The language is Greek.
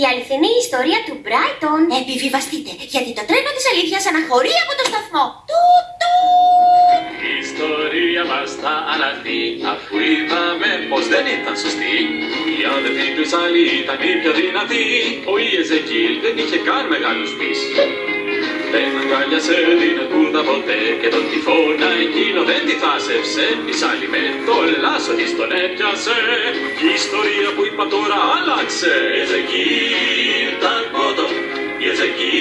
Η αληθινή ιστορία του Μπράιτον. Επιβιβαστείτε, γιατί το τρένο της αλήθειας αναχωρεί από το σταθμό. Του, του. Η ιστορία μας θα αλλάχθει αφού είδαμε πως δεν ήταν σωστή. Η αδερφή του άλλη ήταν η πιο δυνατή. Ο Ιεζεκίλ δεν είχε καν μεγάλους πεις. Δεν αγκάλιασε την κούρδα ποτέ και τον τυφώνα εκείνο δεν τη θάσευσε. Η Σάλι με το λάσο της τον έπιασε. Η ιστορία που είπα τώρα άλλαξε. Thank you.